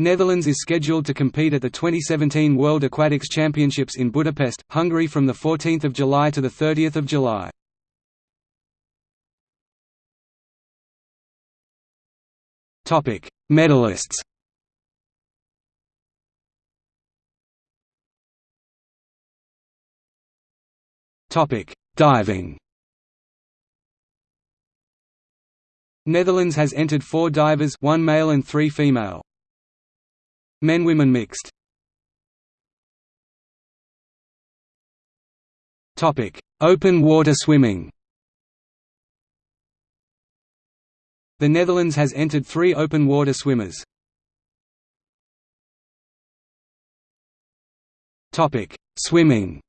Netherlands is scheduled to compete at the 2017 World Aquatics Championships in Budapest, Hungary from 14 July to 30 July. Topic: Medalists Topic: Diving Netherlands has entered four divers one male and three female. Men-women mixed. Topic: Open water swimming. The Netherlands has entered three open water swimmers. Topic: Swimming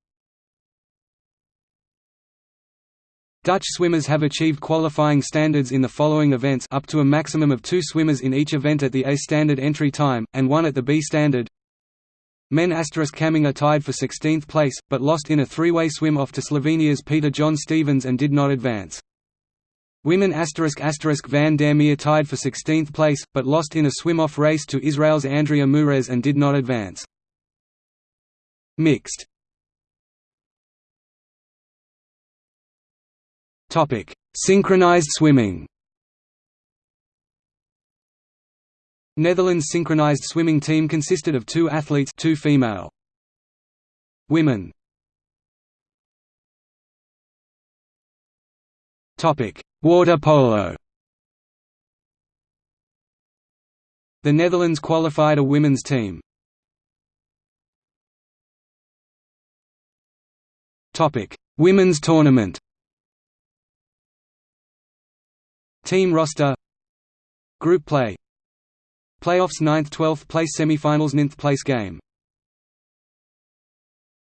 Dutch swimmers have achieved qualifying standards in the following events up to a maximum of two swimmers in each event at the A standard entry time, and one at the B standard. Men Kamminga tied for 16th place, but lost in a three-way swim off to Slovenia's Peter John Stevens and did not advance. Women asterisk asterisk van der Meer tied for 16th place, but lost in a swim-off race to Israel's Andrea Murez and did not advance. Mixed Topic: Synchronized swimming. Netherlands synchronized swimming team consisted of two athletes, two female. Women. Topic: Water polo. The Netherlands qualified a women's team. Topic: Women's tournament. Team roster. Group play. Playoffs 9th 12th place semifinals 9th place game